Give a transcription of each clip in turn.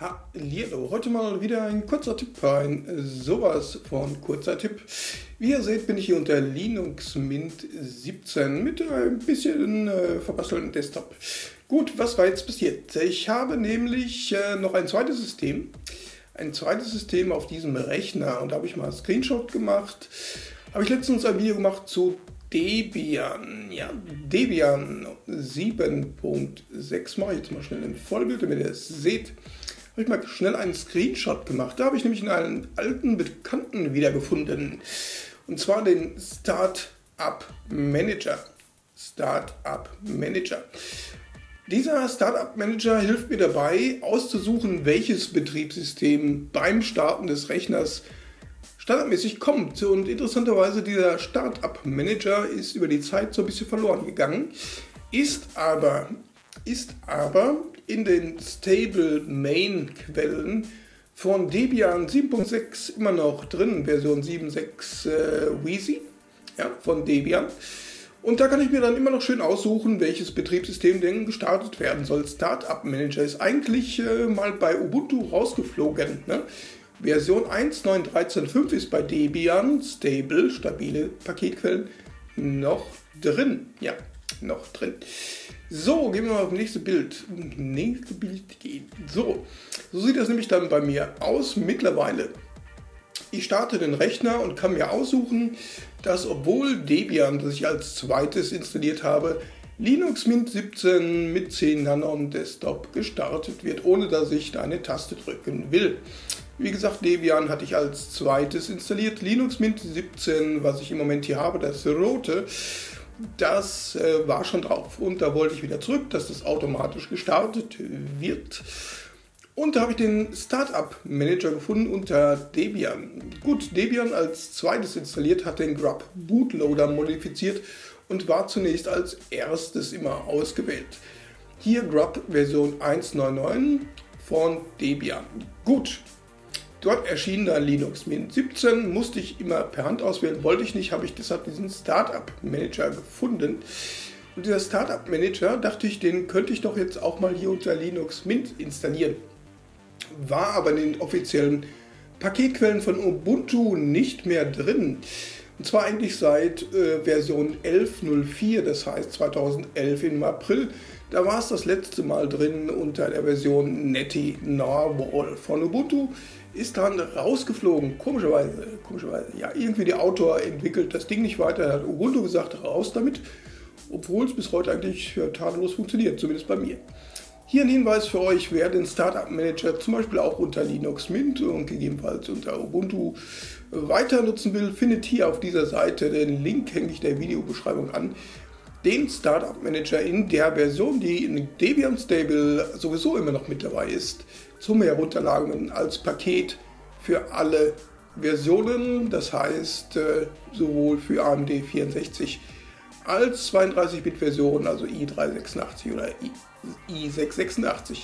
Hallo, heute mal wieder ein kurzer Tipp, ein sowas von kurzer Tipp. Wie ihr seht, bin ich hier unter Linux Mint 17 mit ein bisschen äh, verbastelten Desktop. Gut, was war jetzt passiert? Ich habe nämlich äh, noch ein zweites System, ein zweites System auf diesem Rechner und da habe ich mal einen Screenshot gemacht. Habe ich letztens ein Video gemacht zu Debian, ja, Debian 7.6 mache ich jetzt mal schnell in Vollbild, damit ihr es seht habe ich mal schnell einen Screenshot gemacht. Da habe ich nämlich einen alten Bekannten wiedergefunden. Und zwar den Startup Manager. Startup Manager. Dieser Startup Manager hilft mir dabei, auszusuchen, welches Betriebssystem beim Starten des Rechners standardmäßig kommt. Und interessanterweise, dieser Startup Manager ist über die Zeit so ein bisschen verloren gegangen, ist aber, ist aber in den Stable Main Quellen von Debian 7.6 immer noch drin, Version 7.6 äh, Wheezy ja, von Debian. Und da kann ich mir dann immer noch schön aussuchen, welches Betriebssystem denn gestartet werden soll. Startup Manager ist eigentlich äh, mal bei Ubuntu rausgeflogen. Ne? Version 1.9.13.5 ist bei Debian, stable, stabile Paketquellen, noch drin. Ja, noch drin. So, gehen wir mal auf das nächste Bild. Nächste Bild gehen. So, so sieht das nämlich dann bei mir aus mittlerweile. Ich starte den Rechner und kann mir aussuchen, dass obwohl Debian, das ich als zweites installiert habe, Linux Mint 17 mit 10 Nanon Desktop gestartet wird, ohne dass ich da eine Taste drücken will. Wie gesagt, Debian hatte ich als zweites installiert. Linux Mint 17, was ich im Moment hier habe, das rote, das äh, war schon drauf und da wollte ich wieder zurück, dass das automatisch gestartet wird. Und da habe ich den Startup Manager gefunden unter Debian. Gut, Debian als zweites installiert, hat den Grub Bootloader modifiziert und war zunächst als erstes immer ausgewählt. Hier Grub Version 1.9.9 von Debian. Gut, Dort erschien dann Linux Mint 17, musste ich immer per Hand auswählen, wollte ich nicht, habe ich deshalb diesen Startup Manager gefunden. Und dieser Startup Manager, dachte ich, den könnte ich doch jetzt auch mal hier unter Linux Mint installieren. War aber in den offiziellen Paketquellen von Ubuntu nicht mehr drin. Und zwar eigentlich seit äh, Version 11.04, das heißt 2011 im April. Da war es das letzte Mal drin unter der Version Netty Narwhal von Ubuntu ist dann rausgeflogen, komischerweise, komischerweise. Ja, irgendwie der Autor entwickelt das Ding nicht weiter, hat Ubuntu gesagt, raus damit, obwohl es bis heute eigentlich ja, tadellos funktioniert, zumindest bei mir. Hier ein Hinweis für euch, wer den Startup Manager zum Beispiel auch unter Linux Mint und gegebenenfalls unter Ubuntu weiter nutzen will, findet hier auf dieser Seite, den Link hänge ich der Videobeschreibung an, den Startup Manager in der Version, die in Debian Stable sowieso immer noch mit dabei ist zum Herunterladen als Paket für alle Versionen, das heißt äh, sowohl für AMD 64 als 32-Bit-Version, also i386 oder i686,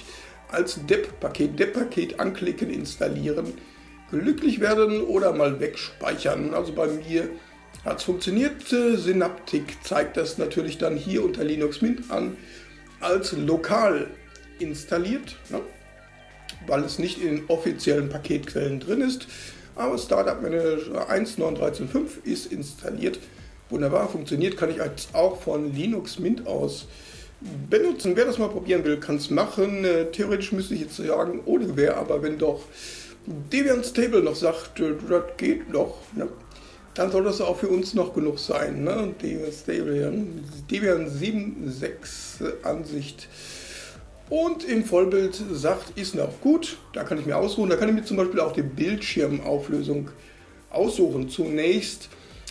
als DEP-Paket, DEP-Paket anklicken, installieren, glücklich werden oder mal wegspeichern. Also bei mir hat es funktioniert. Synaptic zeigt das natürlich dann hier unter Linux Mint an als lokal installiert. Ne? weil es nicht in offiziellen Paketquellen drin ist. Aber Startup Manager 1.9.13.5 ist installiert. Wunderbar, funktioniert, kann ich jetzt auch von Linux Mint aus benutzen. Wer das mal probieren will, kann es machen. Äh, theoretisch müsste ich jetzt sagen, ohne Gewehr, aber wenn doch Debian Stable noch sagt, äh, das geht noch, ne? Dann soll das auch für uns noch genug sein. Ne? Debian Stable, Debian 7.6 Ansicht und im Vollbild sagt, ist noch gut. Da kann ich mir ausruhen. Da kann ich mir zum Beispiel auch die Bildschirmauflösung aussuchen. Zunächst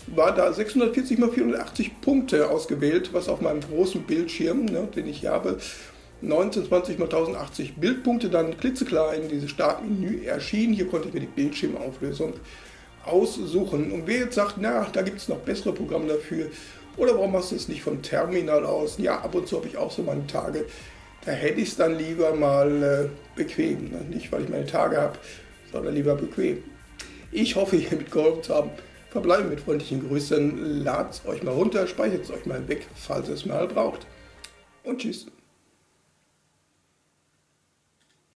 war da 640 x 480 Punkte ausgewählt, was auf meinem großen Bildschirm, ne, den ich habe, 1920 x 1080 Bildpunkte, dann klitzeklein dieses Startmenü erschien. Hier konnte ich mir die Bildschirmauflösung aussuchen. Und wer jetzt sagt, na, da gibt es noch bessere Programme dafür, oder warum machst du es nicht vom Terminal aus? Ja, ab und zu habe ich auch so meine Tage, da hätte ich es dann lieber mal äh, bequem. Ne? Nicht, weil ich meine Tage habe, sondern lieber bequem. Ich hoffe, ihr mitgeholfen zu haben. Verbleiben mit freundlichen Grüßen. Ladet es euch mal runter, speichert es euch mal weg, falls ihr es mal braucht. Und tschüss.